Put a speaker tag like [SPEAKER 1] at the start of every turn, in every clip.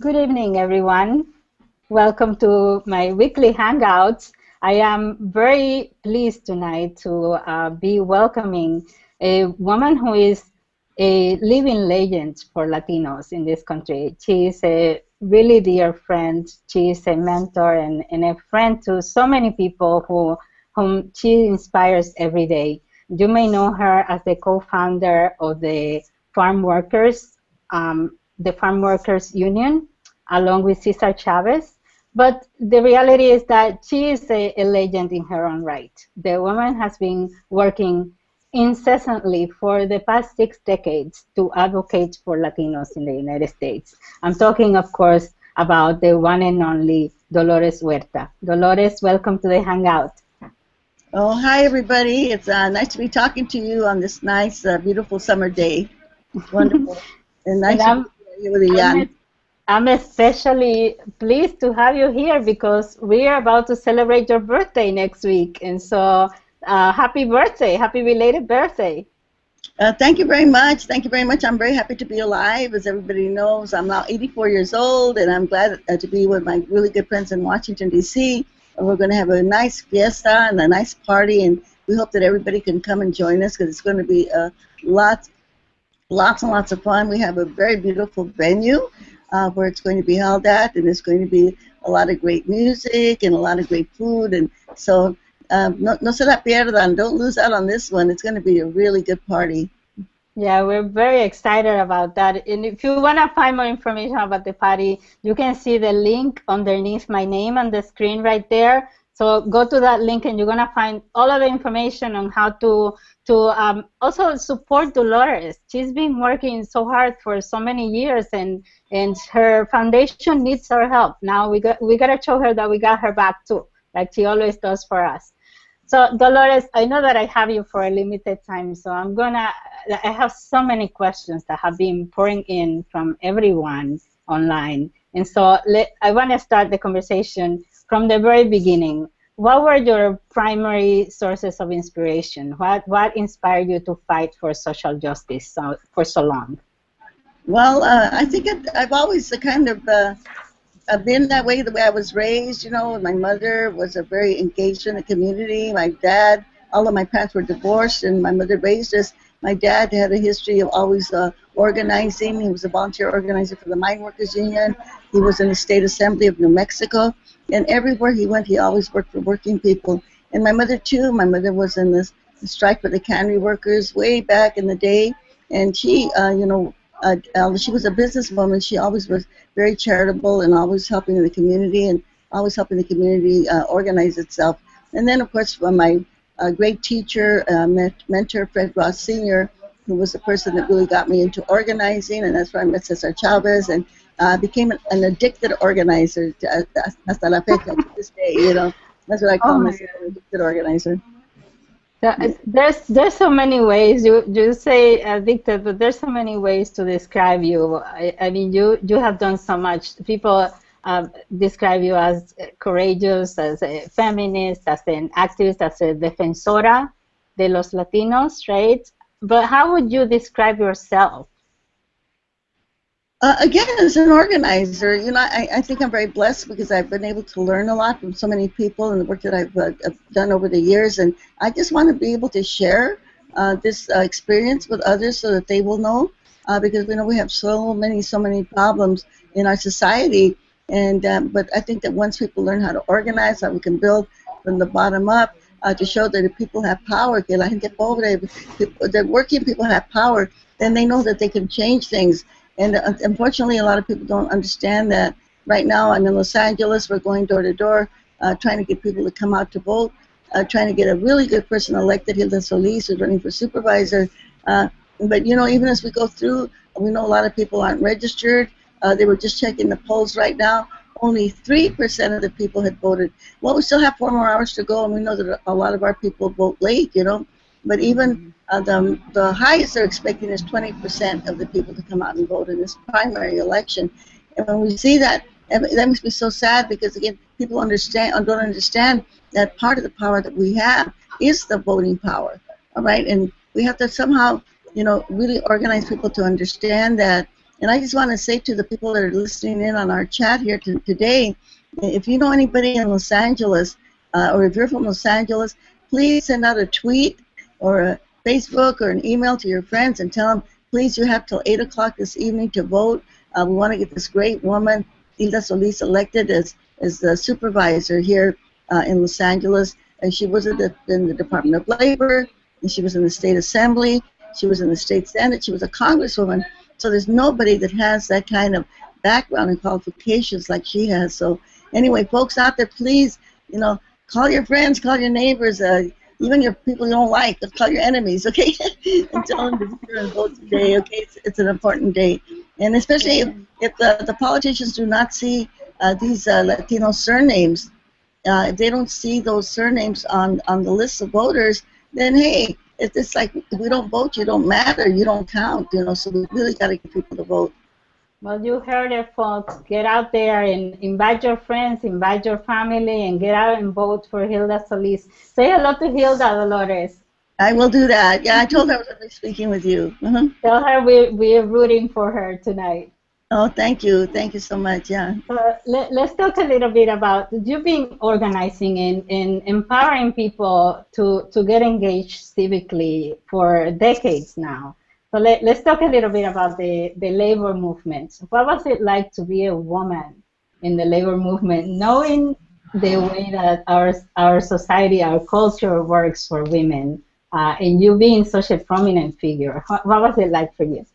[SPEAKER 1] Good evening, everyone. Welcome to my weekly Hangouts. I am very pleased tonight to uh, be welcoming a woman who is a living legend for Latinos in this country. She is a really dear friend. She is a mentor and, and a friend to so many people who whom she inspires every day. You may know her as the co-founder of the Farm Workers, um, the Farm Workers Union, along with Cesar Chavez. But the reality is that she is a, a legend in her own right. The woman has been working incessantly for the past six decades to advocate for Latinos in the United States. I'm talking, of course, about the one and only Dolores Huerta. Dolores, welcome to the Hangout.
[SPEAKER 2] Oh, hi, everybody. It's uh, nice to be talking to you on this nice, uh, beautiful summer day. wonderful. and nice and to be here with a young.
[SPEAKER 1] I'm especially pleased to have you here because we are about to celebrate your birthday next week. And so, uh, happy birthday, happy belated birthday.
[SPEAKER 2] Uh, thank you very much. Thank you very much. I'm very happy to be alive. As everybody knows, I'm now 84 years old, and I'm glad uh, to be with my really good friends in Washington, D.C. We're going to have a nice fiesta and a nice party, and we hope that everybody can come and join us because it's going to be a uh, lots, and lots of fun. We have a very beautiful venue uh, where it's going to be held at, and it's going to be a lot of great music and a lot of great food. And so, um, no, no se la pierdan. Don't lose out on this one. It's going to be a really good party.
[SPEAKER 1] Yeah, we're very excited about that. And if you want to find more information about the party, you can see the link underneath my name on the screen right there. So go to that link and you're going to find all of the information on how to to um, also support Dolores. She's been working so hard for so many years, and and her foundation needs our help. Now we got we gotta show her that we got her back too, like she always does for us. So Dolores, I know that I have you for a limited time, so I'm gonna. I have so many questions that have been pouring in from everyone online, and so let, I want to start the conversation from the very beginning what were your primary sources of inspiration? What what inspired you to fight for social justice so, for so long?
[SPEAKER 2] Well, uh, I think it, I've always kind of uh, been that way. The way I was raised, you know, my mother was a very engaged in the community. My dad, all of my parents were divorced, and my mother raised us. My dad had a history of always uh, organizing. He was a volunteer organizer for the Mine Workers Union. He was in the State Assembly of New Mexico. And everywhere he went, he always worked for working people. And my mother too. My mother was in this strike for the cannery workers way back in the day, and she, uh, you know, uh, uh, she was a businesswoman. She always was very charitable and always helping the community and always helping the community uh, organize itself. And then, of course, my uh, great teacher, uh, mentor, Fred Ross Sr., who was the person that really got me into organizing, and that's where I met Cesar Chavez and uh, became an, an, addicted organizer to, uh, hasta la fecha, to this day, you know. That's what I call oh myself, an addicted organizer.
[SPEAKER 1] There's there's so many ways you you say addicted, but there's so many ways to describe you. I, I mean, you you have done so much. People uh, describe you as courageous, as a feminist, as an activist, as a defensora de los Latinos, right? But how would you describe yourself?
[SPEAKER 2] Uh, again, as an organizer, you know, I, I think I'm very blessed because I've been able to learn a lot from so many people and the work that I've uh, done over the years. And I just want to be able to share uh, this uh, experience with others so that they will know. Uh, because we know we have so many, so many problems in our society. And um, but I think that once people learn how to organize, how we can build from the bottom up, uh, to show that if people have power, que the working people have power, then they know that they can change things and uh, unfortunately, a lot of people don't understand that. Right now, I'm in Los Angeles. We're going door to door, uh, trying to get people to come out to vote, uh, trying to get a really good person elected, Hilda Solis, who's running for supervisor. Uh, but you know, even as we go through, we know a lot of people aren't registered. Uh, they were just checking the polls right now. Only 3% of the people had voted. Well, we still have four more hours to go, and we know that a lot of our people vote late, you know. But even uh, the, the highest they're expecting is 20% of the people to come out and vote in this primary election. And when we see that, that makes me so sad because, again, people understand don't understand that part of the power that we have is the voting power, all right? And we have to somehow, you know, really organize people to understand that And I just want to say to the people that are listening in on our chat here to, today, if you know anybody in Los Angeles, uh, or if you're from Los Angeles, please send out a tweet or a Facebook or an email to your friends and tell them, please, you have till 8 o'clock this evening to vote. Uh, we want to get this great woman, Hilda Solis, elected as, as the supervisor here uh, in Los Angeles. And she was in the, in the Department of Labor, and she was in the State Assembly, she was in the State Senate, she was a congresswoman. So there's nobody that has that kind of background and qualifications like she has. So anyway, folks out there, please, you know, call your friends, call your neighbors, uh, even your people you don't like, call your enemies, okay? and tell them to and vote today, okay? It's, it's, an important day. And especially if, if the, the politicians do not see uh, these uh, Latino surnames, uh, if they don't see those surnames on, on the list of voters, then hey, it's just like if we don't vote, you don't matter, you don't count, you know, so we really got to get people to vote.
[SPEAKER 1] Well, you heard it, folks. Get out there and invite your friends, invite your family, and get out and vote for Hilda Solis. Say hello to Hilda, Dolores.
[SPEAKER 2] I will do that. Yeah, I told her I was going to be speaking with you. Uh-huh.
[SPEAKER 1] Tell her we, we're rooting for her tonight.
[SPEAKER 2] Oh, thank you. Thank you so much. Yeah.
[SPEAKER 1] Uh, let, us talk a little bit about you've been organizing and, and empowering people to, to get engaged civically for decades now. So let, us talk a little bit about the, the labor movement. What was it like to be a woman in the labor movement, knowing the way that our, our society, our culture works for women, uh, and you being such a prominent figure? What, what was it like for you?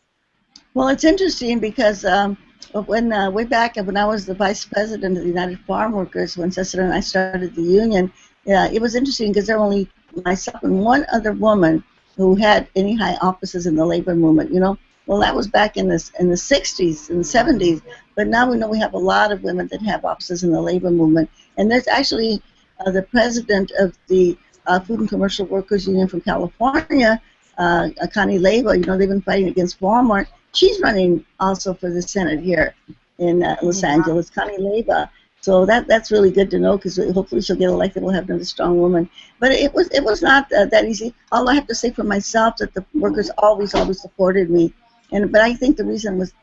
[SPEAKER 2] Well, it's interesting because um, when uh, way back when I was the vice president of the United Farm Workers, when Cesar and I started the union, yeah, it was interesting because there were only myself and one other woman who had any high offices in the labor movement. You know, well, that was back in the in the 60s and 70s, but now we know we have a lot of women that have offices in the labor movement, and there's actually uh, the president of the uh, Food and Commercial Workers Union from California, uh, Connie Leyva. You know, they've been fighting against Walmart she's running also for the Senate here in uh, Los yeah. Angeles, Connie Leyva. So that that's really good to know because hopefully she'll get elected. We'll have another strong woman. But it was it was not uh, that easy. All I have to say for myself that the workers always always supported me, and but I think the reason was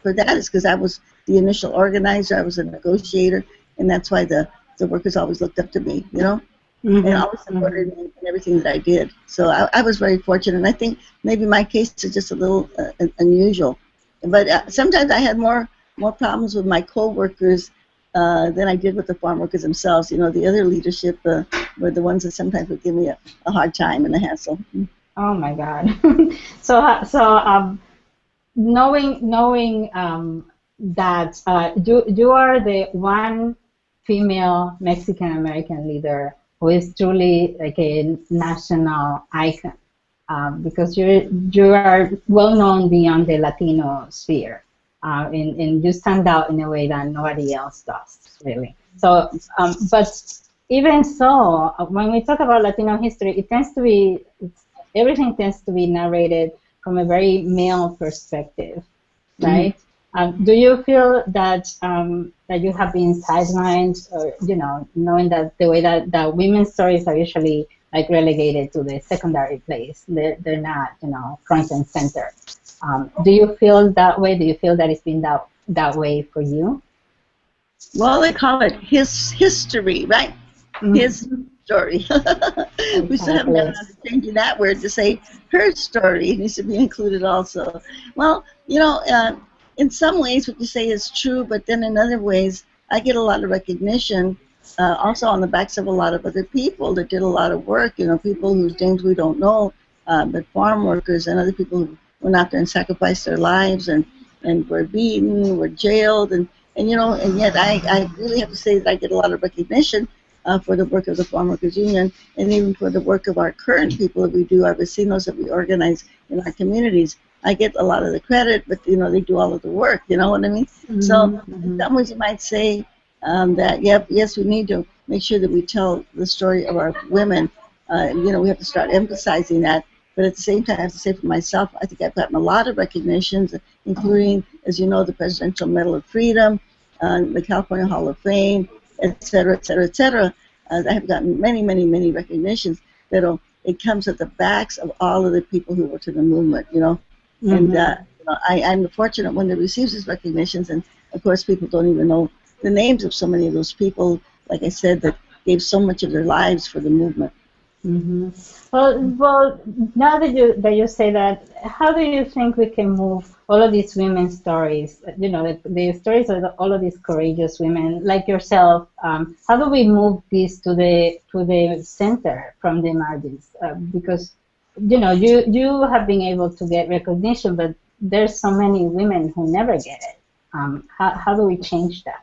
[SPEAKER 2] for that is because I was the initial organizer. I was a negotiator, and that's why the the workers always looked up to me. You know. Mm-hmm. and always supported me in everything that I did. So I, I, was very fortunate, and I think maybe my case is just a little uh, unusual. But uh, sometimes I had more more problems with my co-workers uh, than I did with the farm workers themselves. You know, the other leadership uh, were the ones that sometimes would give me a, a hard time and a hassle.
[SPEAKER 1] Oh my God! so uh, so um, knowing knowing um, that uh, you you are the one female Mexican American leader who is truly like a national icon um, because you you are well known beyond the Latino sphere, uh, and, and you stand out in a way that nobody else does, really. So, um, but even so, uh, when we talk about Latino history, it tends to be everything tends to be narrated from a very male perspective, right? Mm-hmm. Um, do you feel that um, that you have been sidelined, or you know, knowing that the way that, that women's stories are usually like relegated to the secondary place, they're, they're not, you know, front and center. Um, do you feel that way? Do you feel that it's been that that way for you?
[SPEAKER 2] Well, they call it his history, right? Mm-hmm. His story. we still haven't gotten to changing that word to say her story. It needs to be included also. Well, you know. Uh, in some ways what you say is true, but then in other ways I get a lot of recognition uh, also on the backs of a lot of other people that did a lot of work, you know, people whose names we don't know, uh, but farm workers and other people who went out there and sacrificed their lives and, and were beaten, were jailed, and, and you know, and yet I, I really have to say that I get a lot of recognition uh, for the work of the Farm Workers Union and even for the work of our current people that we do, our vecinos that we organize in our communities. I get a lot of the credit, but you know they do all of the work. You know what I mean? Mm-hmm. So mm-hmm. in some ways you might say um, that yep, yes, we need to make sure that we tell the story of our women. Uh, you know, we have to start emphasizing that. But at the same time, I have to say for myself, I think I've gotten a lot of recognitions, including, as you know, the Presidential Medal of Freedom, uh, the California Hall of Fame, et cetera, et cetera, et cetera. Uh, I have gotten many, many, many recognitions that it comes at the backs of all of the people who were to the movement, you know. Mm-hmm. And uh, you know, I, I'm the fortunate one that receives these recognitions, and of course, people don't even know the names of so many of those people. Like I said, that gave so much of their lives for the movement.
[SPEAKER 1] Mm-hmm. Well, well, now that you that you say that, how do you think we can move all of these women's stories? You know, the, the stories of the, all of these courageous women, like yourself. Um, how do we move this to the to the center from the margins? Uh, because you know, you you have been able to get recognition, but there's so many women who never get it. Um, how how do we change that?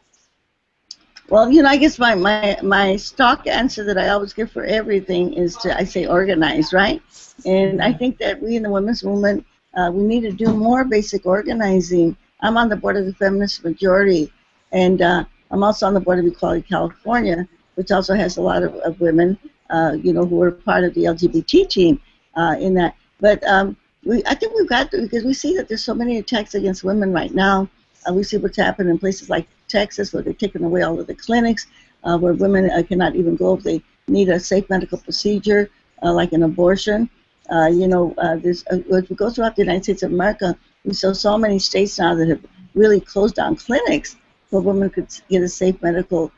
[SPEAKER 2] Well, you know, I guess my, my, my stock answer that I always give for everything is to, I say, organize, right? And I think that we in the women's movement, uh, we need to do more basic organizing. I'm on the board of the Feminist Majority, and uh, I'm also on the board of Equality California, which also has a lot of, of women, uh, you know, who are part of the LGBT team uh, in that. But um, we, I think we've got to, because we see that there's so many attacks against women right now. We see what's happened in places like Texas, where they're taking away all of the clinics, uh, where women uh, cannot even go if they need a safe medical procedure, uh, like an abortion. Uh, you know, uh, there's, uh, as we go throughout the United States of America, we saw so many states now that have really closed down clinics where women could get a safe medical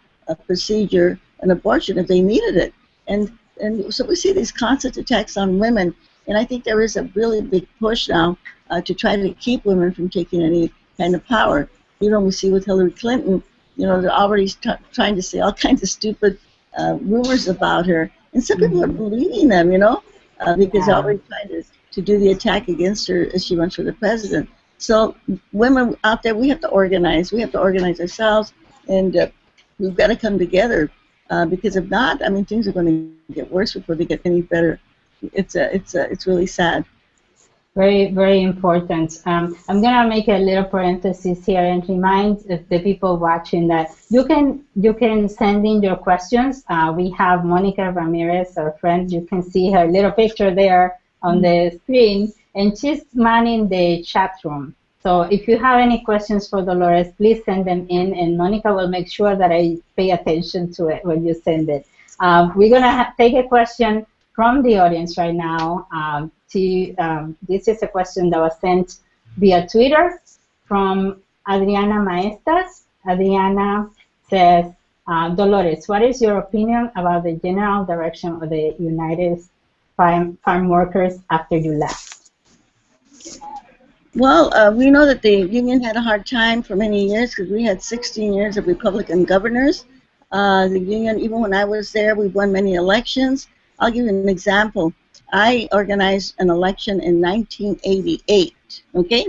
[SPEAKER 2] procedure, an abortion, if they needed it. And and so we see these constant attacks on women, and I think there is a really big push now to try to keep women from taking any kind of power you know, we see with Hillary Clinton, you know, they're already trying to say all kinds of stupid uh, rumors about her, and some people are mm-hmm. believing them, you know, uh, because they're already trying to, to do the attack against her as she runs for the president. So, women out there, we have to organize. We have to organize ourselves, and uh, we've got to come together. Uh, because if not, I mean, things are going to get worse before they get any better. It's a, it's a, it's really sad.
[SPEAKER 1] Very, very important. Um, I'm gonna make a little parenthesis here and remind the people watching that you can you can send in your questions. Uh, we have Monica Ramirez, our friend. You can see her little picture there on the screen, and she's manning the chat room. So if you have any questions for Dolores, please send them in, and Monica will make sure that I pay attention to it when you send it. Um, we're gonna take a question from the audience right now. Um, to, um, this is a question that was sent via Twitter from Adriana Maestas. Adriana says, uh, Dolores, what is your opinion about the general direction of the United Farm, farm Workers after you left?
[SPEAKER 2] Well, uh, we know that the union had a hard time for many years because we had 16 years of Republican governors. Uh, the union, even when I was there, we won many elections. I'll give you an example. I organized an election in 1988. Okay.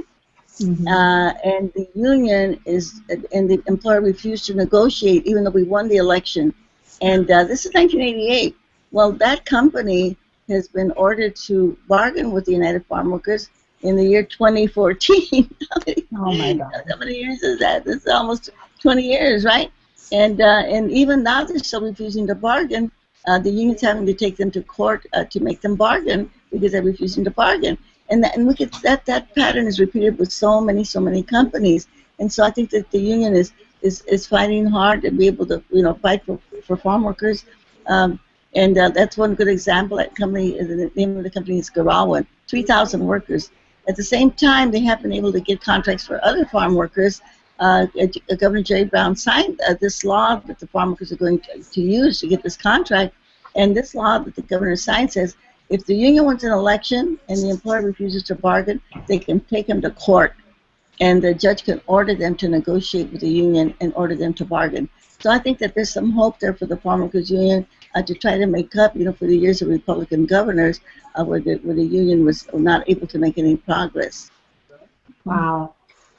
[SPEAKER 2] Mm-hmm. Uh, and the union is, and the employer refused to negotiate, even though we won the election. And uh, this is 1988. Well, that company has been ordered to bargain with the United Farm Workers in the year 2014.
[SPEAKER 1] oh my God!
[SPEAKER 2] How many years is that? This is almost 20 years, right? And uh, and even now they're still refusing to bargain uh, the union's having to take them to court uh, to make them bargain because they're refusing to bargain. And, that, and look at that, that pattern is repeated with so many, so many companies. And so I think that the union is, is, is fighting hard to be able to, you know, fight for, for farm workers. Um, and uh, that's one good example. That company, the name of the company is Gerawan, 3,000 workers. At the same time, they have been able to get contracts for other farm workers uh, Governor Jerry Brown signed uh, this law that the farm workers are going to, to, use to get this contract. And this law that the governor signed says if the union wins an election and the employer refuses to bargain, they can take them to court. And the judge can order them to negotiate with the union and order them to bargain. So I think that there's some hope there for the farm workers union uh, to try to make up, you know, for the years of Republican governors uh, where, the, where the union was not able to make any progress.
[SPEAKER 1] Wow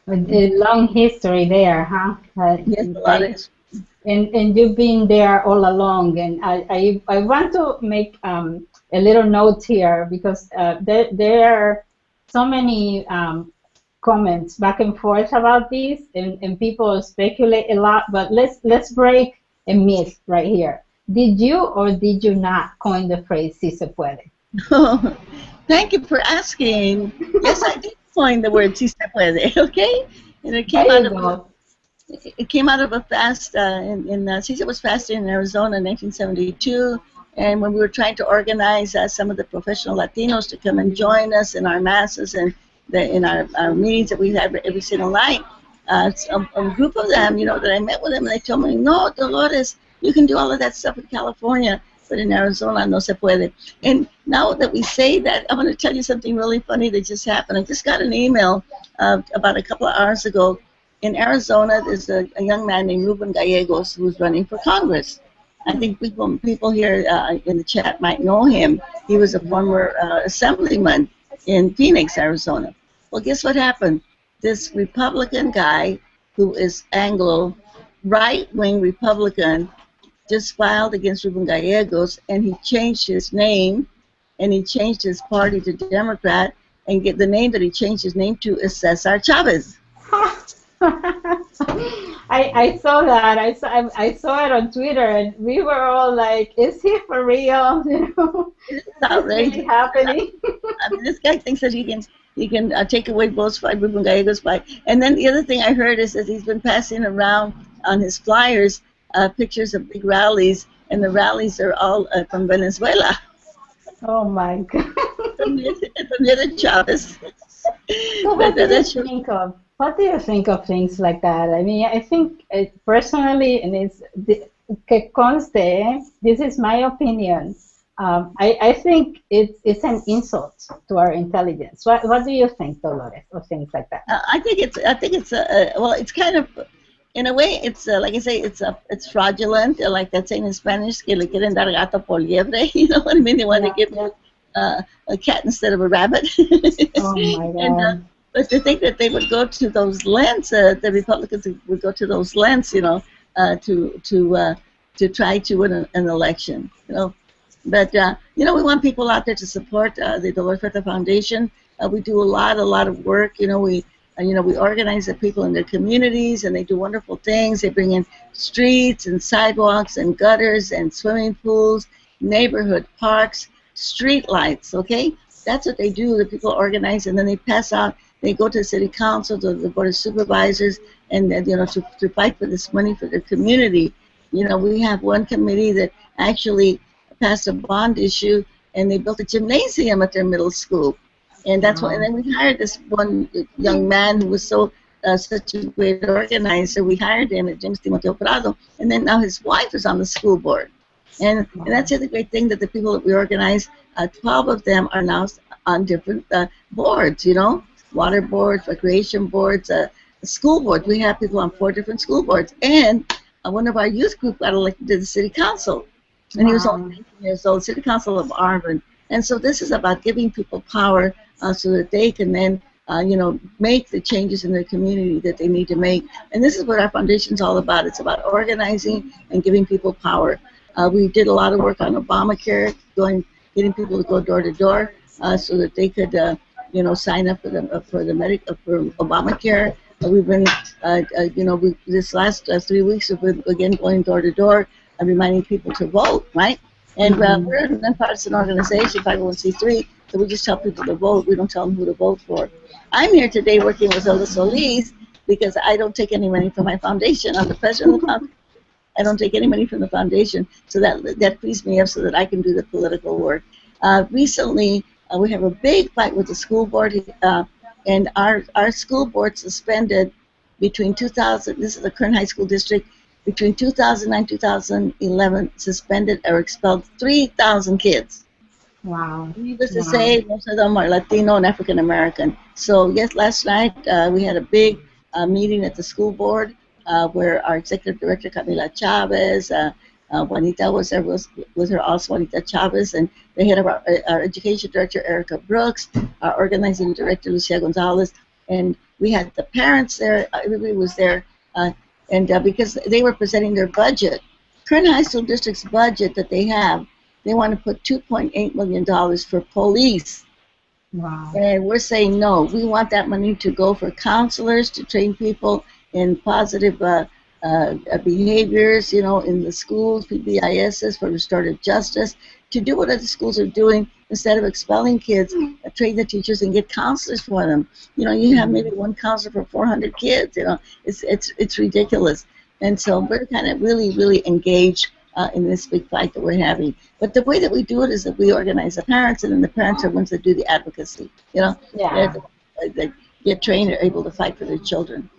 [SPEAKER 1] a long history there, huh?
[SPEAKER 2] Uh, yes, a lot of
[SPEAKER 1] and, and you've been there all along. And I, I, I want to make um, a little note here because uh, there, there are so many um, comments back and forth about this, and, and people speculate a lot. But let's let's break a myth right here. Did you or did you not coin the phrase "si se puede"?
[SPEAKER 2] thank you for asking. Yes, I did coined the word si se puede, okay? And it came out of a, it came out of a fast uh, in, in uh, Cesar was fasting in Arizona in 1972, and when we were trying to organize uh, some of the professional Latinos to come and join us in our masses and that in our, our meetings that we had every single night, uh, a, a, group of them, you know, that I met with them, and they told me, no, Dolores, you can do all of that stuff in California, but in Arizona no se puede. And now that we say that, I'm going to tell you something really funny that just happened. I just got an email uh, about a couple of hours ago. In Arizona, there's a, a young man named Ruben Gallegos who's running for Congress. I think people people here uh, in the chat might know him. He was a former uh, assemblyman in Phoenix, Arizona. Well, guess what happened? This Republican guy, who is Anglo, right-wing Republican, just filed against Ruben Gallegos, and he changed his name, and he changed his party to Democrat, and get the name that he changed his name to is Cesar Chavez.
[SPEAKER 1] I, I saw that. I saw I saw it on Twitter, and we were all like, "Is he for real? You know,
[SPEAKER 2] it's outrageous.
[SPEAKER 1] Really happening."
[SPEAKER 2] I mean, this guy thinks that he can he can uh, take away votes by Ruben Gallegos by. And then the other thing I heard is that he's been passing around on his flyers uh, pictures of big rallies, and the rallies are all uh, from Venezuela.
[SPEAKER 1] Oh my God.
[SPEAKER 2] from, the Chavez.
[SPEAKER 1] So what do you think of? What do you think of things like that? I mean, I think uh, personally, and it's que conste, this is my opinion. Um, I, I think it's it's an insult to our intelligence. What, what do you think, Dolores, of things like that?
[SPEAKER 2] Uh, I think it's I think it's a, well, it's kind of in a way, it's uh, like I say, it's uh, it's fraudulent. Uh, like that saying in Spanish, que le quieren dar gato por liebre. You know what I mean? They want yeah, to give yeah. uh, a cat instead of a rabbit.
[SPEAKER 1] oh my God. and, uh,
[SPEAKER 2] but to think that they would go to those lengths, uh, the Republicans would go to those lengths, you know, uh, to to uh, to try to win an, an election, you know. But uh, you know, we want people out there to support uh, the Dolores Huerta Foundation. Uh, we do a lot, a lot of work. You know, we you know, we organize the people in their communities, and they do wonderful things. They bring in streets and sidewalks and gutters and swimming pools, neighborhood parks, street lights. Okay, that's what they do. The people organize, and then they pass out. They go to the city council, to the board of supervisors, and then you know to, to fight for this money for their community. You know, we have one committee that actually passed a bond issue, and they built a gymnasium at their middle school and that's why. And then we hired this one young man who was so uh, such a great organizer. We hired him at James Timoteo Prado, and then now his wife is on the school board. And, and that's the other great thing that the people that we organize, uh, 12 of them are now on different uh, boards, you know, water boards, recreation boards, uh, school boards. We have people on four different school boards. And uh, one of our youth group got elected to the city council. And wow. he was only 19 years old, city council of Arvin. And so this is about giving people power so that they can then uh, you know, make the changes in their community that they need to make. And this is what our foundation is all about. It's about organizing and giving people power. Uh, we did a lot of work on Obamacare, going, getting people to go door to door, uh, so that they could, uh, you know, sign up for the uh, for the medic for Obamacare. we've been, you know, we, this last three weeks we've been again going door to door and reminding people to vote, right? And mm-hmm. we're a nonpartisan organization, 501c3, so we just tell people to vote. We don't tell them who to vote for. I'm here today working with Zelda Solis because I don't take any money from my foundation. I'm the president of the foundation. I don't take any money from the foundation, so that that frees me up so that I can do the political work. Uh, recently, uh, we have a big fight with the school board, uh, and our our school board suspended between 2000. This is the Kern High School District. Between 2009 2011, suspended or expelled 3,000 kids.
[SPEAKER 1] Wow.
[SPEAKER 2] Needless to say, most of them are Latino and African American. So yes, last night uh, we had a big uh, meeting at the school board uh, where our executive director Camila Chavez, uh, uh, Juanita was there, was, was her also Juanita Chavez, and the head of our, uh, our education director Erica Brooks, our organizing director Lucia Gonzalez, and we had the parents there. Everybody was there, and because they were presenting their budget, Kern High School District's budget that they have they want to put $2.8 million for police.
[SPEAKER 1] Wow.
[SPEAKER 2] And we're saying no. We want that money to go for counselors to train people in positive uh, uh, behaviors, you know, in the schools, PBISs for restorative justice, to do what other schools are doing instead of expelling kids, uh, train the teachers and get counselors for them. You know, you have maybe one counselor for 400 kids. You know, it's it's it's ridiculous. And so we're kind of really, really engaged uh, in this big fight that we're having. But the way that we do it is that we organize the parents, and then the parents are ones that do the advocacy. You know,
[SPEAKER 1] yeah.
[SPEAKER 2] uh, that get trained are able to fight for their children.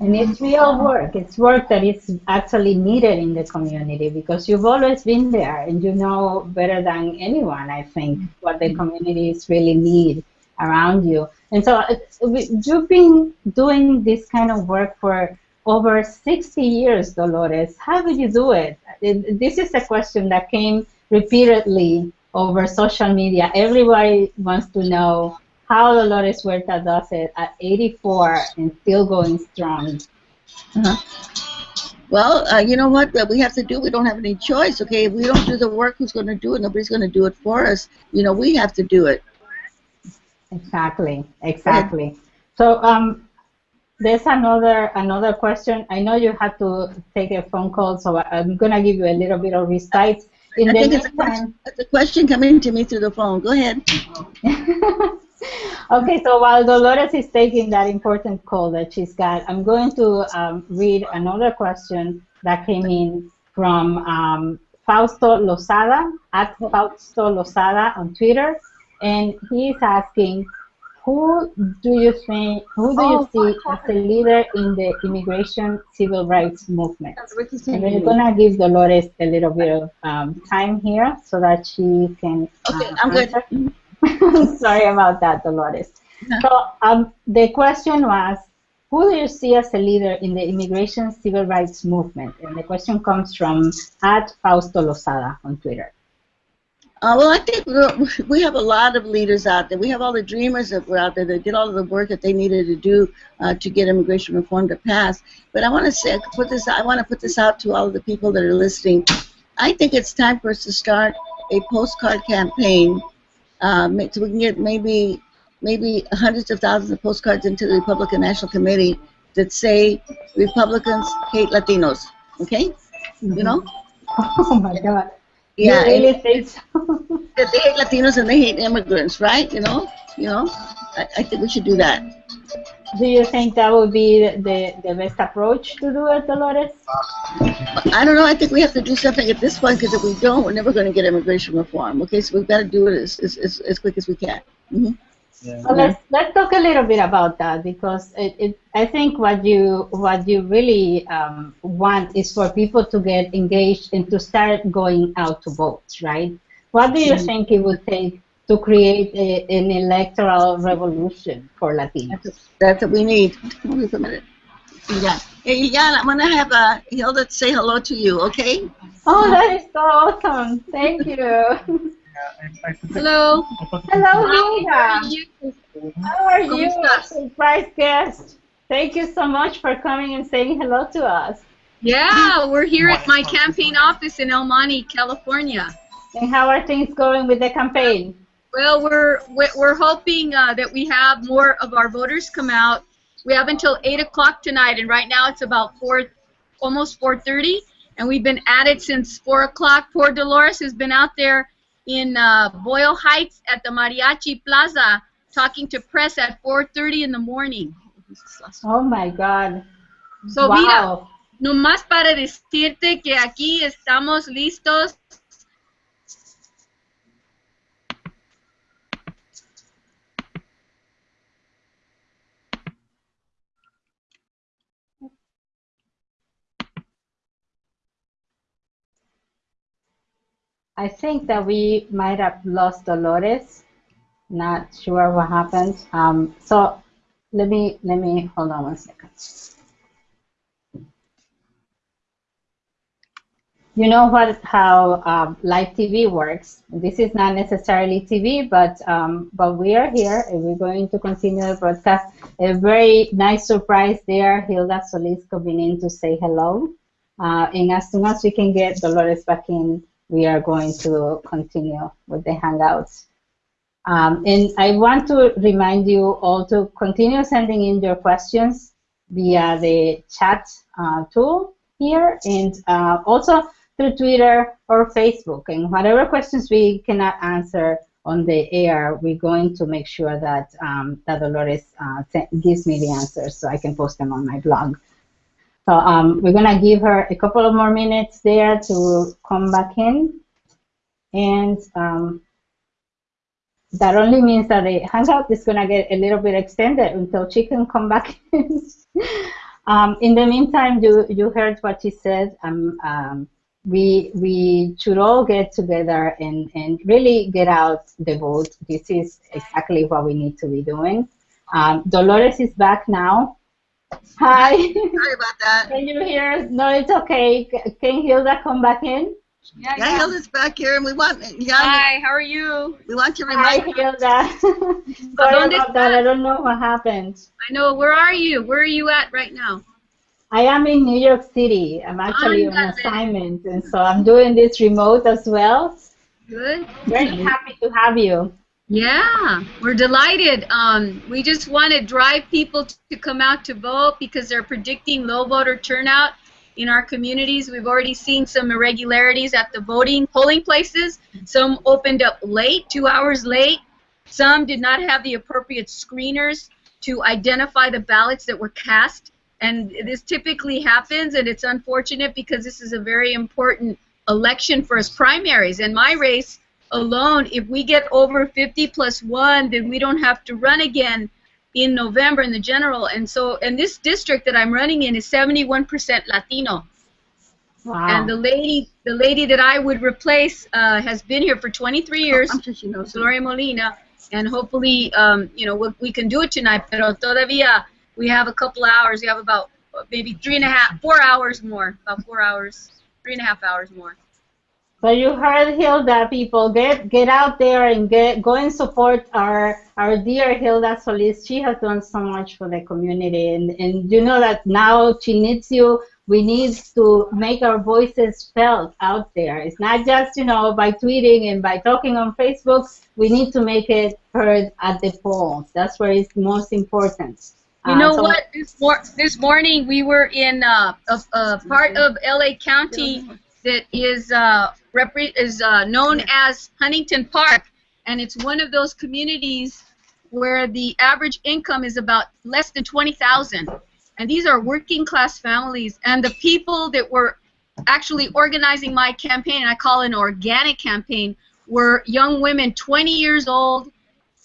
[SPEAKER 1] And it's real work. It's work that is actually needed in the community because you've always been there and you know better than anyone, I think, what the communities really need around you. And so uh, you've been doing this kind of work for over 60 years, Dolores. How do you do it? This is a question that came repeatedly over social media. Everybody wants to know how Dolores Huerta does it at 84 and still going strong.
[SPEAKER 2] Uh-huh. Well, uh, you know what we have to do? We don't have any choice, okay? If we don't do the work, who's going to do it? Nobody's going to do it for us. You know, we have to do it.
[SPEAKER 1] Exactly, exactly. So um, there's another another question. I know you had to take a phone call, so I'm gonna give you a little bit of respite.
[SPEAKER 2] In I the think it's a, question, it's a question coming to me through the phone. Go ahead.
[SPEAKER 1] okay, so while Dolores is taking that important call that she's got, I'm going to um, read another question that came in from um, Fausto Lozada at Fausto Lozada on Twitter, and he's asking, who do you think, who do you oh, see as a leader in the immigration civil rights movement? And we're gonna give Dolores a little bit of um, time here so that she can.
[SPEAKER 2] Okay, uh, I'm answer.
[SPEAKER 1] good. Sorry about that, Dolores. So um, the question was, who do you see as a leader in the immigration civil rights movement? And the question comes from at Fausto Lozada on Twitter.
[SPEAKER 2] Uh, well, I think we have a lot of leaders out there. We have all the dreamers that were out there that did all of the work that they needed to do uh, to get immigration reform to pass. But I want to say, put this. I want to put this out to all of the people that are listening. I think it's time for us to start a postcard campaign, um, so we can get maybe maybe hundreds of thousands of postcards into the Republican National Committee that say Republicans hate Latinos. Okay, mm-hmm. you know.
[SPEAKER 1] Oh my God.
[SPEAKER 2] Yeah,
[SPEAKER 1] you really think so?
[SPEAKER 2] they hate Latinos and they hate immigrants, right? You know, you know. I, I think we should do that.
[SPEAKER 1] Do you think that would be the, the best approach to do it, Dolores?
[SPEAKER 2] I don't know. I think we have to do something at this point because if we don't, we're never going to get immigration reform. Okay, so we've got to do it as, as, as quick as we can. Mm -hmm.
[SPEAKER 1] Yeah. So let's let's talk a little bit about that because it, it I think what you what you really um, want is for people to get engaged and to start going out to vote, right? What do you mm-hmm. think it would take to create a, an electoral revolution for Latinos?
[SPEAKER 2] That's, that's what we need. Wait a minute. Yeah. Hey, yeah, I'm gonna have uh, Hilda say hello to you, okay?
[SPEAKER 1] Oh, that is so awesome! Thank you.
[SPEAKER 3] Hello.
[SPEAKER 1] Hello, Hilda. How are you? Surprise guest. Thank you so much for coming and saying hello to us.
[SPEAKER 3] Yeah, we're here at my campaign office in El Monte, California.
[SPEAKER 1] And how are things going with the campaign?
[SPEAKER 3] Well, we're we're hoping uh, that we have more of our voters come out. We have until 8 o'clock tonight, and right now it's about 4, almost 4.30, and we've been at it since 4 o'clock. Poor Dolores has been out there in uh, Boyle Heights at the Mariachi Plaza talking to press at 4.30 in the morning.
[SPEAKER 1] Oh my God.
[SPEAKER 3] So wow. mira, nomás para decirte que aquí estamos listos
[SPEAKER 1] I think that we might have lost Dolores. Not sure what happened. Um, so let me let me hold on one second. You know what how um, live TV works. This is not necessarily TV, but um, but we are here and we're going to continue the broadcast. A very nice surprise there, Hilda Solis coming in to say hello. Uh, and as soon as we can get Dolores back in, we are going to continue with the Hangouts. Um, and I want to remind you all to continue sending in your questions via the chat uh, tool here and uh, also through Twitter or Facebook. And whatever questions we cannot answer on the air, we're going to make sure that, um, that Dolores uh, gives me the answers so I can post them on my blog. So um, we're going to give her a couple of more minutes there to come back in. And um, that only means that the hangout is going to get a little bit extended until she can come back in. um, in the meantime, you, you heard what she said. Um, um, we, we should all get together and, and really get out the vote. This is exactly what we need to be doing. Um, Dolores is back now. Hi.
[SPEAKER 2] Sorry about that.
[SPEAKER 1] Can you hear us? No, it's okay. Can Hilda come back in?
[SPEAKER 3] Yeah,
[SPEAKER 2] Yeah, Hilda's back here, and we want yeah,
[SPEAKER 3] Hi, how are you?
[SPEAKER 2] we want to
[SPEAKER 1] Hi,
[SPEAKER 2] remind
[SPEAKER 1] Hilda. Sorry about that. I don't know what happened.
[SPEAKER 3] I know. Where are you? Where are you at right now?
[SPEAKER 1] I am in New York City. I'm actually on
[SPEAKER 3] Ándale.
[SPEAKER 1] assignment, and so I'm doing this remote as well.
[SPEAKER 3] Good.
[SPEAKER 1] Very happy to have you.
[SPEAKER 3] Yeah, we're delighted. Um, we just want to drive people to come out to vote because they're predicting low voter turnout in our communities. We've already seen some irregularities at the voting polling places. Some opened up late, two hours late. Some did not have the appropriate screeners to identify the ballots that were cast. And this typically happens, and it's unfortunate because this is a very important election for us primaries. And my race alone, if we get over 50 plus 1, then we don't have to run again in November in the general. And so, and this district that I'm running in is 71% Latino.
[SPEAKER 1] Wow.
[SPEAKER 3] And the lady, the lady that I would replace uh, has been here for 23 years,
[SPEAKER 2] I'm sure she knows.
[SPEAKER 3] Gloria Molina, and hopefully, um, you know, we, we can do it tonight. Pero todavía we have a couple hours. We have about uh, maybe three and a half, four hours more, about four hours, three and a half hours more.
[SPEAKER 1] So you heard Hilda, people get get out there and get go and support our our dear Hilda Solis. She has done so much for the community, and and you know that now she needs you. We need to make our voices felt out there. It's not just you know by tweeting and by talking on Facebook. We need to make it heard at the polls. That's where it's most important.
[SPEAKER 3] You
[SPEAKER 1] Uh,
[SPEAKER 3] know
[SPEAKER 1] so-
[SPEAKER 3] what? This, mor- this morning we were in uh, a, a part of LA County that is uh, is uh, known as Huntington Park, and it's one of those communities where the average income is about less than twenty thousand, and these are working class families. And the people that were actually organizing my campaign, and I call it an organic campaign, were young women, 20 years old,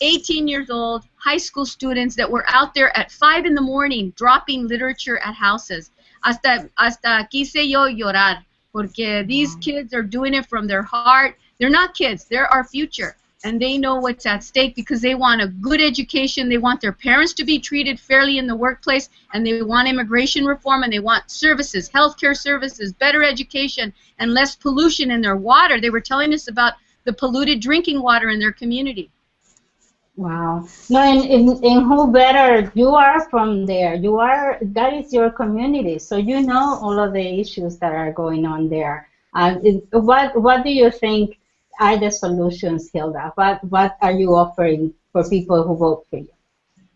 [SPEAKER 3] 18 years old, high school students that were out there at 5 in the morning dropping literature at houses. Hasta, hasta quise yo llorar, porque these mm-hmm. kids are doing it from their heart. They're not kids, they're our future. And they know what's at stake because they want a good education, they want their parents to be treated fairly in the workplace, and they want immigration reform, and they want services, healthcare services, better education, and less pollution in their water. They were telling us about the polluted drinking water in their community.
[SPEAKER 1] Wow. No, and, and, and who better? You are from there. You are, that is your community. So you know all of the issues that are going on there. Uh, what, what do you think are the solutions, Hilda? What, what are you offering for people who vote for you?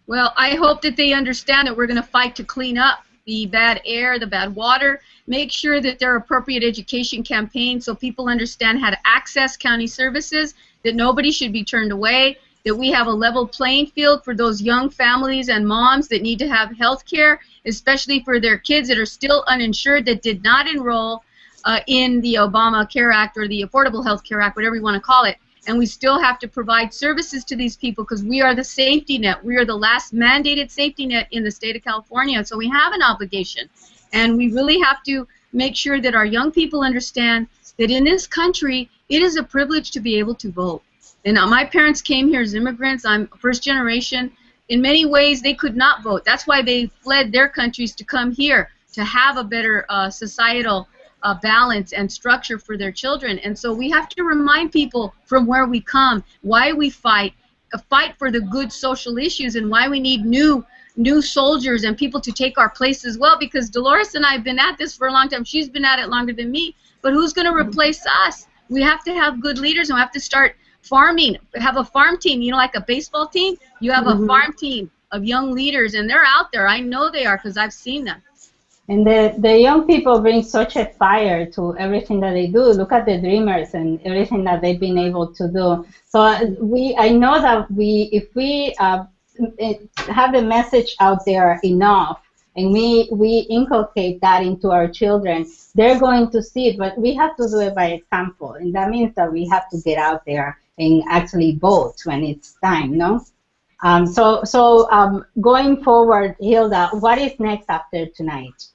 [SPEAKER 3] Well, I hope that they understand that we're going to fight to clean up the bad air, the bad water, make sure that there are appropriate education campaigns so people understand how to access county services, that nobody should be turned away, that we have a level playing field for those young families and moms that need to have health care, especially for their kids that are still uninsured that did not enroll uh, in the Obama Care Act or the Affordable Health Care Act, whatever you want to call it. And we still have to provide services to these people because we are the safety net. We are the last mandated safety net in the state of California. So we have an obligation. And we really have to make sure that our young people understand that in this country, it is a privilege to be able to vote. And uh, my parents came here as immigrants. I'm first generation. In many ways, they could not vote. That's why they fled their countries to come here to have a better uh, societal uh, balance and structure for their children. And so we have to remind people from where we come, why we fight, uh, fight for the good social issues, and why we need new new soldiers and people to take our place as well. Because Dolores and I have been at this for a long time. She's been at it longer than me. But who's going to replace us? We have to have good leaders, and we have to start farming. Have a farm team. You know, like a baseball team. You have
[SPEAKER 1] Mhm.
[SPEAKER 3] a farm team of young leaders, and they're out there. I know they are because I've seen them.
[SPEAKER 1] And the, the young people bring such a fire to everything that they do. Look at the dreamers and everything that they've been able to do. So uh, we, I know that we, if we uh, eh, have the message out there enough, and we we inculcate that into our children, they're going to see it. But we have to do it by example, and that means that we have to get out there and actually vote when it's time, no? Um, so so um, going forward, Hilda, what is next after tonight?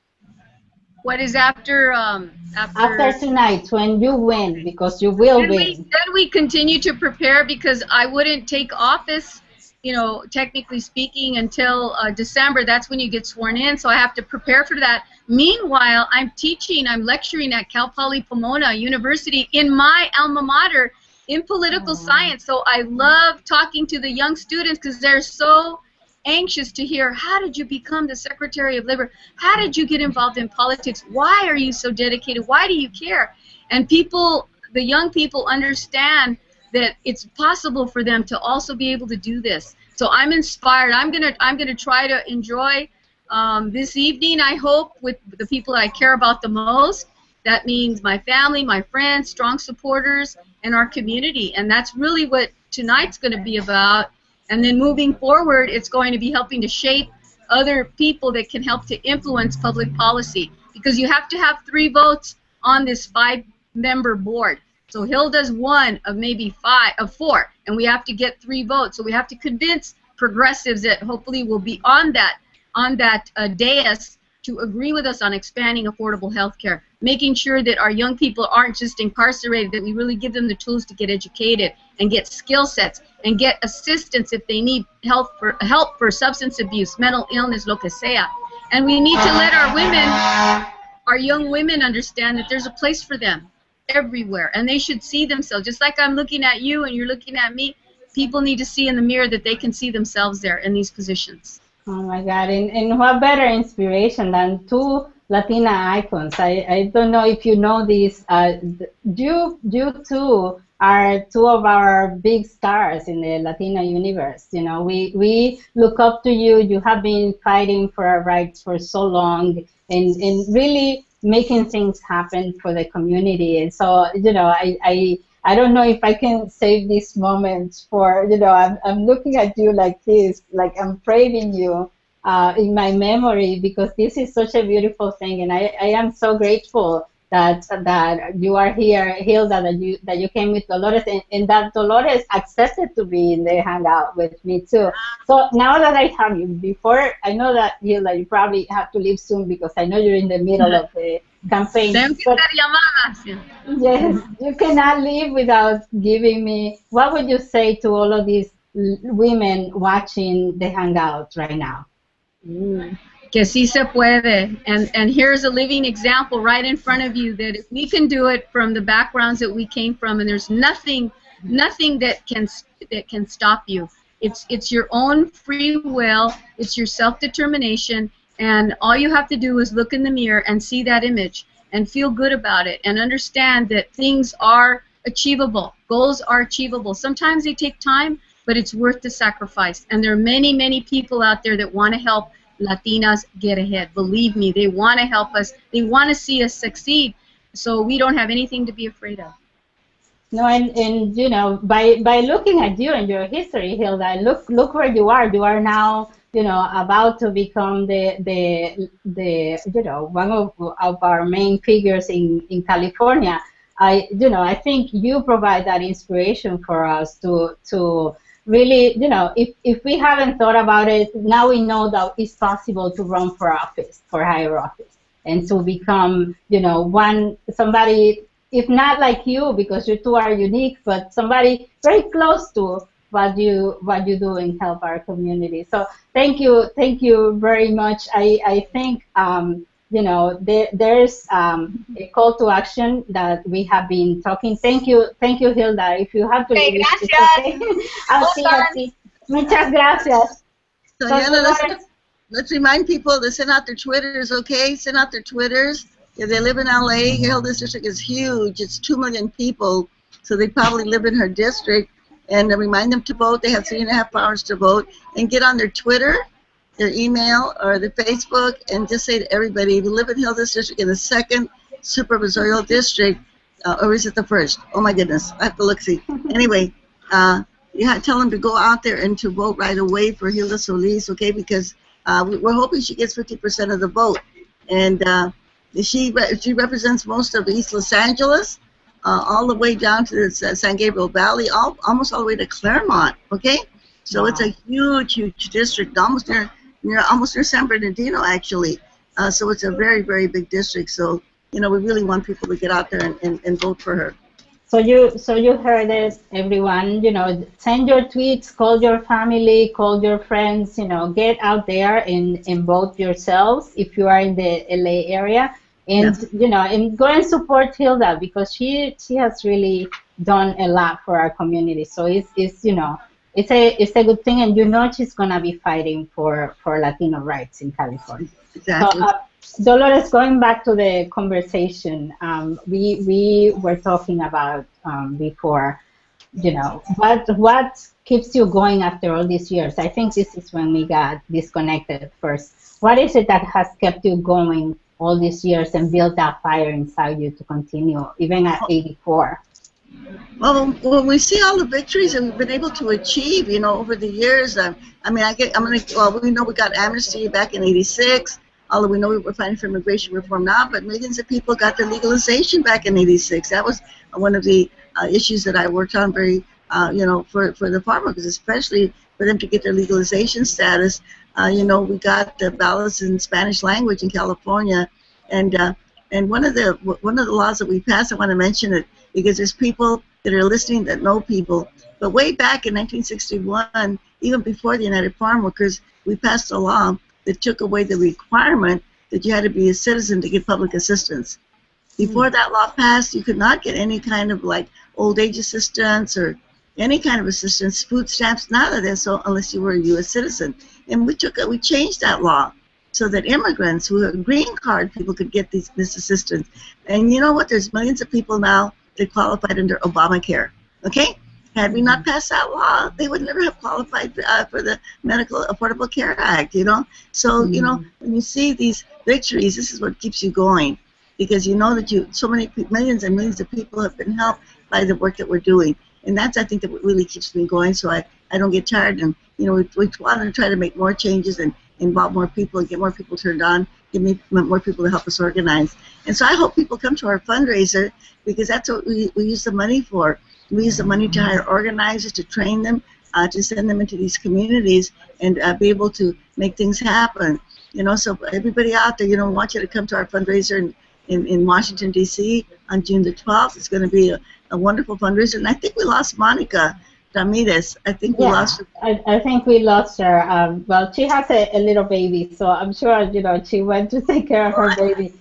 [SPEAKER 3] What is after um,
[SPEAKER 1] after, after tonight when you win because you will
[SPEAKER 3] then
[SPEAKER 1] win?
[SPEAKER 3] We, then we continue to prepare because I wouldn't take office, you know, technically speaking, until uh, December. That's when you get sworn in. So I have to prepare for that. Meanwhile, I'm teaching, I'm lecturing at Cal Poly Pomona University in my alma mater in political Aww. science. So I love talking to the young students because they're so anxious to hear how did you become the Secretary of Labor? How did you get involved in politics? Why are you so dedicated? Why do you care? And people, the young people understand that it's possible for them to also be able to do this. So I'm inspired. I'm gonna I'm gonna try to enjoy um, this evening. I hope with the people I care about the most. That means my family, my friends, strong supporters, and our community. And that's really what tonight's going to be about and then moving forward, it's going to be helping to shape other people that can help to influence public policy because you have to have three votes on this five-member board. So Hilda's one of maybe five of four, and we have to get three votes. So we have to convince progressives that hopefully will be on that on that uh, dais to agree with us on expanding affordable health care, making sure that our young people aren't just incarcerated, that we really give them the tools to get educated and get skill sets and get assistance if they need help for help for substance abuse, mental illness, lo que sea. And we need to let our women, our young women understand that there's a place for them everywhere and they should see themselves just like I'm looking at you and you're looking at me people need to see in the mirror that they can see themselves there in these positions
[SPEAKER 1] Oh my God! And, and what better inspiration than two Latina icons? I, I don't know if you know this. Uh, you you two are two of our big stars in the Latina universe. You know, we we look up to you. You have been fighting for our rights for so long, and and really making things happen for the community. And so, you know, I I I don't know if I can save this moment for, you know, I'm, I'm looking at you like this, like I'm praising you uh, in my memory because this is such a beautiful thing. And I, I am so grateful that that you are here, Hilda, that you that you came with Dolores, and, and, that Dolores accepted to be in the hangout with me too. So now that I have you, before I know that Hilda, you probably have to leave soon because I know you're in the middle of the campaign. But, yes, you cannot leave without giving me. What would you say to all of these women watching the hangout right now?
[SPEAKER 3] Mm que sí se puede. And, and here's a living example right in front of you that if we can do it from the backgrounds that we came from, and there's nothing, nothing that can that can stop you. It's it's your own free will. It's your self-determination, and all you have to do is look in the mirror and see that image and feel good about it and understand that things are achievable. Goals are achievable. Sometimes they take time, but it's worth the sacrifice. And there are many, many people out there that want to help Latinas get ahead. Believe me, they want to help us. They want to see us succeed. So we don't have anything to be afraid of.
[SPEAKER 1] No, and, and you know, by by looking at you and your history, Hilda, look look where you are. You are now, you know, about to become the the the you know one of, of our main figures in in California. I you know I think you provide that inspiration for us to to really, you know, if, if we haven't thought about it, now we know that it's possible to run for office, for higher office, and to become, you know, one somebody, if not like you, because you two are unique, but somebody very close to what you what you do and help our community. So thank you, thank you very much. I I think. Um, you know, there, there's um, a call to action that we have been talking. Thank you, thank you, Hilda. If you have to
[SPEAKER 3] okay,
[SPEAKER 1] leave,
[SPEAKER 3] gracias.
[SPEAKER 1] Okay. I'll see, I'll see. Muchas gracias.
[SPEAKER 2] So, so Yana, let's, let's remind people to send out their Twitters, okay? Send out their Twitters. If they live in LA, Hilda's district is huge. It's 2 million people, so they probably live in her district. And remind them to vote. They have three and a half hours to vote. And get on their Twitter their email or their Facebook and just say to everybody, if you live in Hilda's district in the second supervisorial district, uh, or is it the first? Oh my goodness, I have to look see. Anyway, uh, you have to tell them to go out there and to vote right away for Hilda Solis, okay? Because uh, we're hoping she gets 50% of the vote, and uh, she re she represents most of East Los Angeles, uh, all the way down to the San Gabriel Valley, all, almost all the way to Claremont. Okay, so wow. it's a huge, huge district, almost near, near almost near San Bernardino actually. Uh, so it's a very, very big district. So you know, we really want people to get out there and, and, and vote for her.
[SPEAKER 1] So you so you heard it, everyone. You know, send your tweets, call your family, call your friends. You know, get out there and, and vote yourselves if you are in the LA area, and yeah. you know, and go and support Hilda because she she has really done a lot for our community. So it's it's you know it's a it's a good thing, and you know she's gonna be fighting for for Latino rights in California.
[SPEAKER 2] Exactly. So, uh,
[SPEAKER 1] Dolores, going back to the conversation, um, we we were talking about um, before, you know, what what keeps you going after all these years? I think this is when we got disconnected first. What is it that has kept you going all these years and built that fire inside you to continue, even at 84?
[SPEAKER 2] Well, when we see all the victories that we've been able to achieve, you know, over the years, uh, I mean, I get, I'm gonna, well, we know we got amnesty back in '86 although we know we're fighting for immigration reform now, but millions of people got their legalization back in 86. That was one of the uh, issues that I worked on very, uh, you know, for, for the farmers, especially for them to get their legalization status. Uh, you know, we got the ballots in Spanish language in California, and uh, and one of the one of the laws that we passed, I want to mention it because there's people that are listening that know people. But way back in 1961, even before the United Farm Workers, we passed a law that took away the requirement that you had to be a citizen to get public assistance. Before hmm. that law passed, you could not get any kind of like old age assistance or any kind of assistance, food stamps, none of this, so unless you were a U.S. citizen. And we took it, we changed that law so that immigrants who are green card people could get these, this assistance. And you know what? There's millions of people now that qualified under Obamacare. Okay, had we not passed that law, they would never have qualified uh, for the Medical Affordable Care Act, you know? So, mm-hmm. you know, when you see these victories, this is what keeps you going because you know that you so many millions and millions of people have been helped by the work that we're doing. And that's, I think, that what really keeps me going so I, I don't get tired. And, you know, we, we want to try to make more changes and involve more people and get more people turned on, get me, more people to help us organize. And so I hope people come to our fundraiser because that's what we, we use the money for. We use the money to hire organizers, to train them, uh, to send them into these communities and uh, be able to make things happen. You know, so everybody out there, you know, want you to come to our fundraiser in, in, in Washington, D.C. on June the 12th. It's going to be a, a wonderful fundraiser. And I think we lost Monica Ramirez. I think we lost her.
[SPEAKER 1] I, I think we lost her. Um, well, she has a, a little baby, so I'm sure, you know, she went to take care of her baby.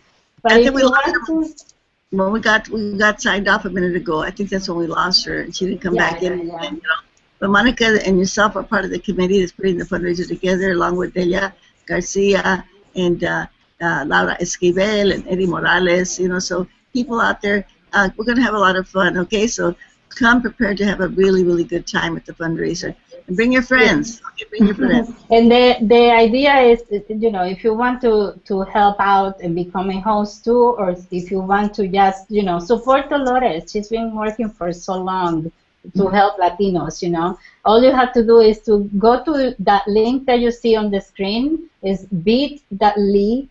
[SPEAKER 1] But I if you want to
[SPEAKER 2] when we got we got signed off a minute ago, I think that's when we lost her, and she didn't come
[SPEAKER 1] yeah,
[SPEAKER 2] back
[SPEAKER 1] yeah,
[SPEAKER 2] in.
[SPEAKER 1] Yeah.
[SPEAKER 2] And, you know, but Monica and yourself are part of the committee that's putting the fundraiser together, along with Delia Garcia and uh, uh, Laura Esquivel and Eddie Morales. You know, so people out there, uh, we're gonna have a lot of fun. Okay, so come prepared to have a really really good time at the fundraiser. And bring your friends. Okay, bring your friends.
[SPEAKER 1] and the the idea is, you know, if you want to to help out and become a host too, or if you want to just, you know, support Dolores. She's been working for so long to mm-hmm. help Latinos. You know, all you have to do is to go to that link that you see on the screen. Is bit.ly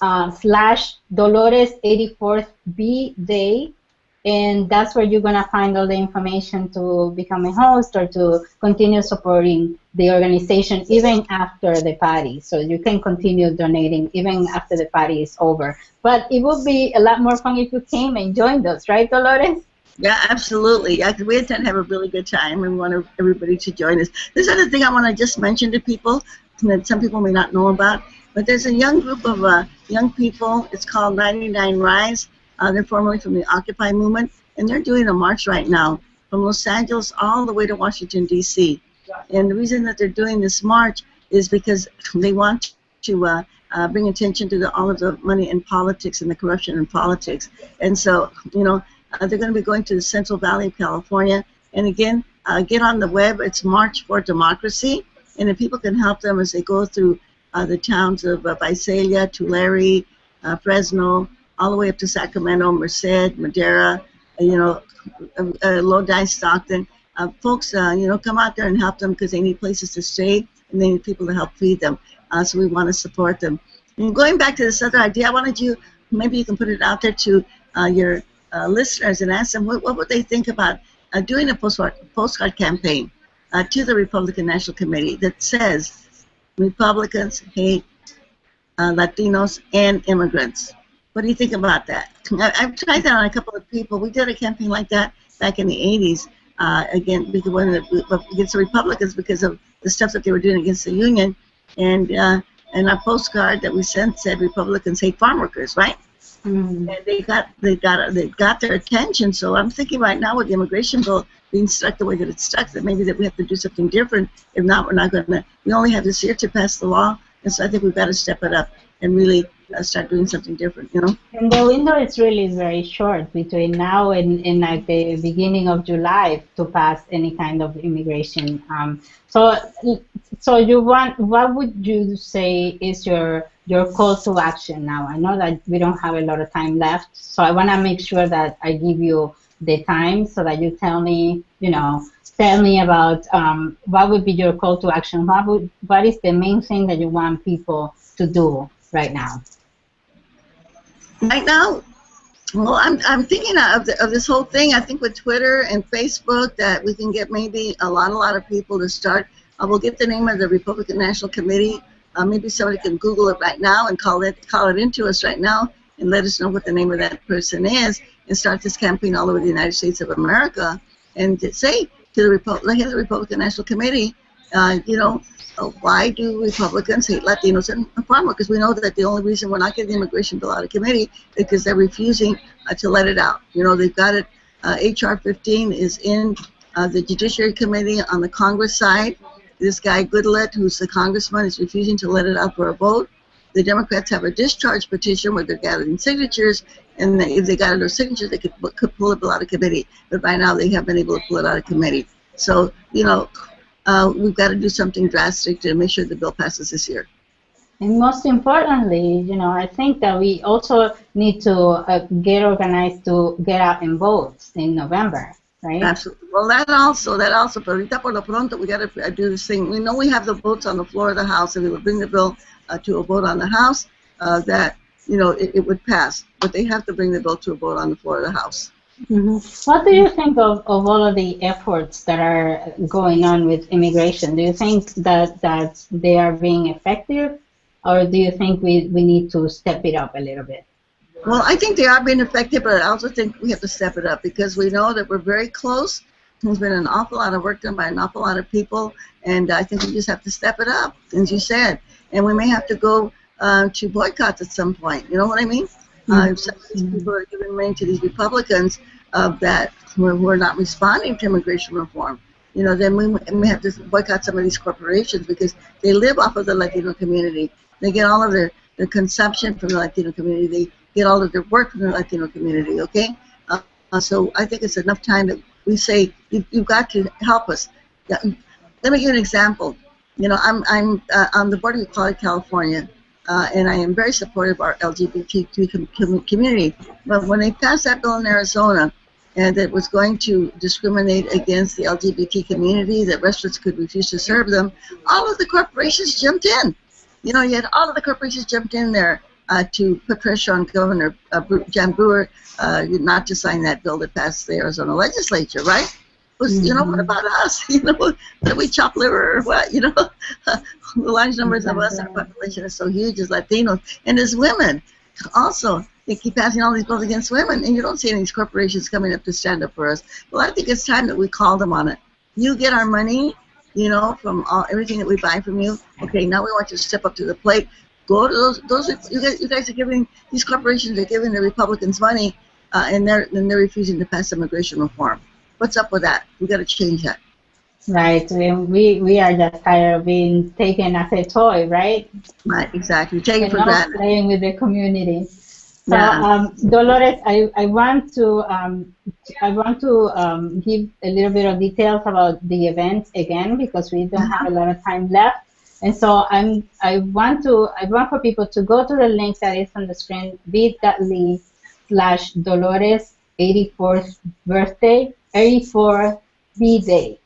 [SPEAKER 1] uh, slash Dolores 84th B Day and that's where you're going to find all the information to become a host or to continue supporting the organization even after the party. So you can continue donating even after the party is over. But it would be a lot more fun if you came and joined us, right, Dolores?
[SPEAKER 2] Yeah, absolutely. Yeah, we intend to have a really good time and we want everybody to join us. There's another thing I want to just mention to people that some people may not know about, but there's a young group of uh, young people. It's called 99 Rise uh, they're formerly from the Occupy movement, and they're doing a march right now from Los Angeles all the way to Washington, D.C. And the reason that they're doing this march is because they want to uh, uh, bring attention to the, all of the money in politics and the corruption in politics. And so, you know, uh, they're going to be going to the Central Valley of California. And again, uh, get on the web. It's March for Democracy. And if people can help them as they go through uh, the towns of uh, Visalia, Tulare, Fresno, all the way up to Sacramento, Merced, Madera, you know, uh, uh, Lodi, Stockton. Uh, folks, uh, you know, come out there and help them because they need places to stay and they need people to help feed them. Uh, so we want to support them. And going back to this other idea, I wanted you, maybe you can put it out there to uh, your uh, listeners and ask them what, what would they think about doing a postcard, postcard campaign to the Republican National Committee that says Republicans hate Latinos and immigrants. What do you think about that? I, have tried that on a couple of people. We did a campaign like that back in the 80s. Uh, again, because one of the, against the Republicans because of the stuff that they were doing against the union, and uh, and our postcard that we sent said Republicans hate farm workers, right? Mm. And they got they got they got their attention. So I'm thinking right now with the immigration bill being stuck the way that it's stuck, that maybe that we have to do something different. If not, we're not going to. We only have this year to pass the law, and so I think we've got to step it up and really uh, start doing something different. You know.
[SPEAKER 1] And the window is really very short between now and, and like the beginning of July to pass any kind of immigration. Um, so so you want what would you say is your your call to action now? I know that we don't have a lot of time left, so I want to make sure that I give you the time so that you tell me, you know, tell me about um, what would be your call to action. What would what is the main thing that you want people to do right now?
[SPEAKER 2] Right now, well, I'm, I'm thinking of, the, of this whole thing. I think with Twitter and Facebook that we can get maybe a lot, a lot of people to start. I will get the name of the Republican National Committee. Uh, maybe somebody can Google it right now and call it call it into us right now and let us know what the name of that person is and start this campaign all over the United States of America and say to the, Repu- the Republican National Committee, uh, you know, uh, why do Republicans hate Latinos and farm workers? We know that the only reason we're not getting the immigration bill out of committee is because they're refusing uh, to let it out. You know, they've got it. H.R. Uh, 15 is in uh, the Judiciary Committee on the Congress side. This guy Goodlatte, who's the congressman, is refusing to let it out for a vote. The Democrats have a discharge petition where they're gathering signatures, and if they got enough signatures, they could, could pull it out of committee. But by now, they haven't been able to pull it out of committee. So, you know, uh, we've got to do something drastic to make sure the bill passes this year.
[SPEAKER 1] And most importantly, you know, I think that we also need to uh, get organized to get out and vote in November, right?
[SPEAKER 2] Absolutely. Well, that also, that also, pero ahorita por lo pronto, we got to do this thing. We know we have the votes on the floor of the House, and we would bring the bill uh, to a vote on the House, uh, that, you know, it, it would pass. But they have to bring the bill to a vote on the floor of the House.
[SPEAKER 1] Mm-hmm. What do you think of, of all of the efforts that are going on with immigration? Do you think that, that they are being effective, or do you think we, we need to step it up a little bit?
[SPEAKER 2] Well, I think they are being effective, but I also think we have to step it up because we know that we're very close. There's been an awful lot of work done by an awful lot of people, and I think we just have to step it up, as you said. And we may have to go uh, to boycotts at some point. You know what I mean? Uh, some of these people are giving money to these Republicans uh, that who are, who are not responding to immigration reform. You know, then we, we have to boycott some of these corporations because they live off of the Latino community. They get all of their, their consumption from the Latino community. They get all of their work from the Latino community, okay? Uh, uh, so I think it's enough time that we say, you, you've got to help us. Yeah, let me give you an example. You know, I'm, I'm uh, on the board of Equality California, uh, and I am very supportive of our LGBTQ com community. But when they passed that bill in Arizona, and it was going to discriminate against the LGBT community, that restaurants could refuse to serve them, all of the corporations jumped in. You know, yet all of the corporations jumped in there uh, to put pressure on Governor uh, Jan Brewer uh, not to sign that bill that passed the Arizona legislature, right? Was, you know, what mm-hmm. about us? You know, that we chop liver or what? You know, the large numbers of us, in our population is so huge as Latinos and as women. Also, they keep passing all these bills against women, and you don't see any of these corporations coming up to stand up for us. Well, I think it's time that we call them on it. You get our money, you know, from all, everything that we buy from you. Okay, now we want you to step up to the plate. Go to those. Those you guys, you guys are giving these corporations are giving the Republicans money, uh, and they're and they're refusing to pass immigration reform. What's up with that? We got to change that.
[SPEAKER 1] Right. We, we are just tired of being taken as a toy, right?
[SPEAKER 2] Right, exactly. Take it for granted.
[SPEAKER 1] playing with the community. So, yeah. um, Dolores, I, I want to um, I want to um, give a little bit of details about the event again because we don't have a lot of time left. And so I'm I want to I want for people to go to the link that is on the screen bit.ly slash Dolores 84th birthday 84 B Day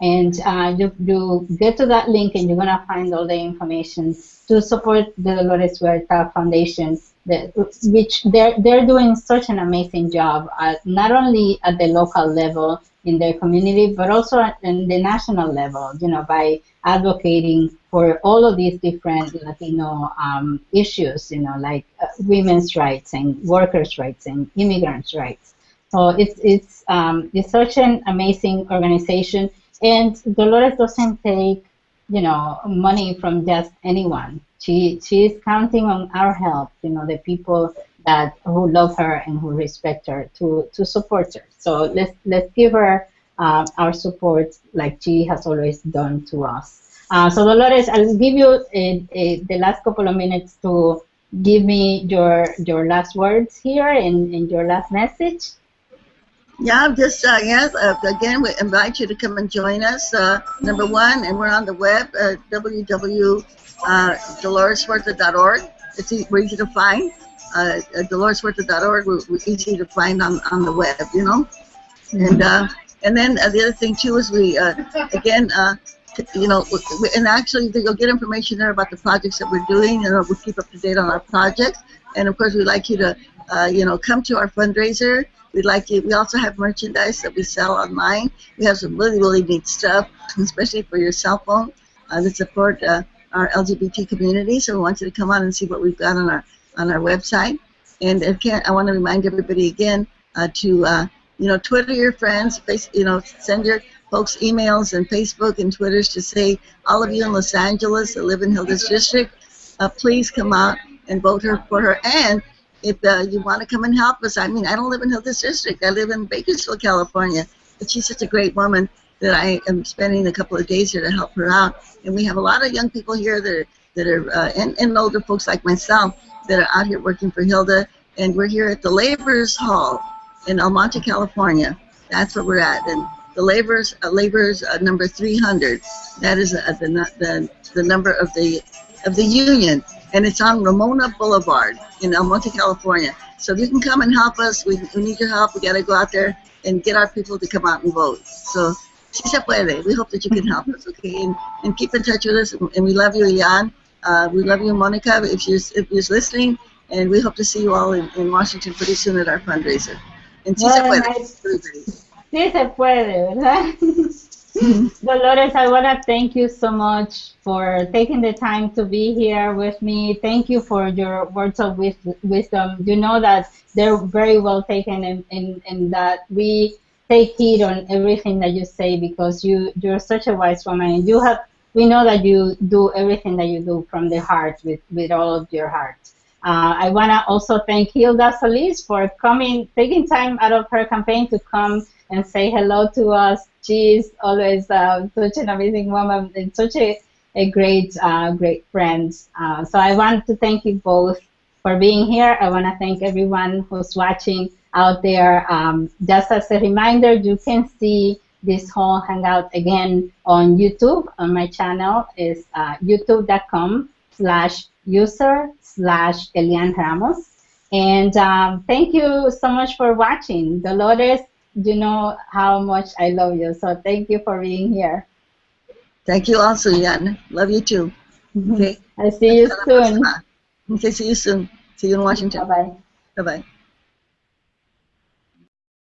[SPEAKER 1] And uh, you, you get to that link and you're going to find all the information to support the Dolores Huerta Foundation, that, which they're, they're doing such an amazing job, at, not only at the local level in their community, but also in the national level, you know, by advocating for all of these different Latino um, issues, you know, like uh, women's rights and workers' rights and immigrants' rights. So it's it's um, it's such an amazing organization, and Dolores doesn't take you know money from just anyone. She she is counting on our help, you know, the people that who love her and who respect her to to support her. So let's let's give her uh, our support like she has always done to us. Uh, so Dolores, I'll give you a, a, the last couple of minutes to give me your your last words here and, and your last message.
[SPEAKER 2] Yeah, just uh, yes. Uh, again, we invite you to come and join us. Uh, number one, and we're on the web at www.doloreshuerta.org. It's e we're easy to find. Uh. We're, we're easy to find on, on the web. You know, and uh, and then uh, the other thing too is we uh, again. Uh, you know, and actually you'll get information there about the projects that we're doing, and we'll keep up to date on our projects. And of course, we'd like you to, uh, you know, come to our fundraiser. We'd like you. We also have merchandise that we sell online. We have some really, really neat stuff, especially for your cell phone, uh, that support uh, our LGBT community. So we want you to come on and see what we've got on our on our website. And again, I want to remind everybody again uh, to, uh, you know, Twitter your friends, face, you know, send your folks emails and Facebook and Twitters to say, all of you in Los Angeles that live in Hilda's district, uh, please come out and vote her for her. And if uh, you want to come and help us, I mean, I don't live in Hilda's district. I live in Bakersfield, California. But she's such a great woman that I am spending a couple of days here to help her out. And we have a lot of young people here that are, that are uh, and, and older folks like myself that are out here working for Hilda. And we're here at the Laborers Hall in El Monte, California. That's where we're at. And the laborers, uh, laborers uh, number 300. That is uh, the, the the number of the of the union, and it's on Ramona Boulevard in El Monte, California. So if you can come and help us, we, we need your help. We got to go out there and get our people to come out and vote. So si se puede. We hope that you can help us, okay? And, and keep in touch with us. And we love you, Ian. Uh, we love you, Monica, if you're, if you're listening. And we hope to see you all in, in Washington pretty soon at our fundraiser. And si se puede.
[SPEAKER 1] Sí se puede, ¿verdad? Dolores, I want to thank you so much for taking the time to be here with me. Thank you for your words of wisdom. You know that they're very well taken and, and, and that we take heed on everything that you say because you, you're such a wise woman and you have we know that you do everything that you do from the heart with, with all of your heart. Uh, I want to also thank Hilda Solis for coming, taking time out of her campaign to come and say hello to us. She's always uh, such an amazing woman and such a, a great, uh, great friend. Uh, so I want to thank you both for being here. I want to thank everyone who's watching out there. Um, just as a reminder, you can see this whole hangout again on YouTube. On my channel is uh, youtube.com slash user slash Elian Ramos. And um, thank you so much for watching. Dolores you know how much I love you. So thank you for being here.
[SPEAKER 2] Thank you also, Jan. Love you too.
[SPEAKER 1] Okay. I see you soon.
[SPEAKER 2] Okay, see you soon. See you in Washington.
[SPEAKER 1] Bye bye.
[SPEAKER 2] Bye bye.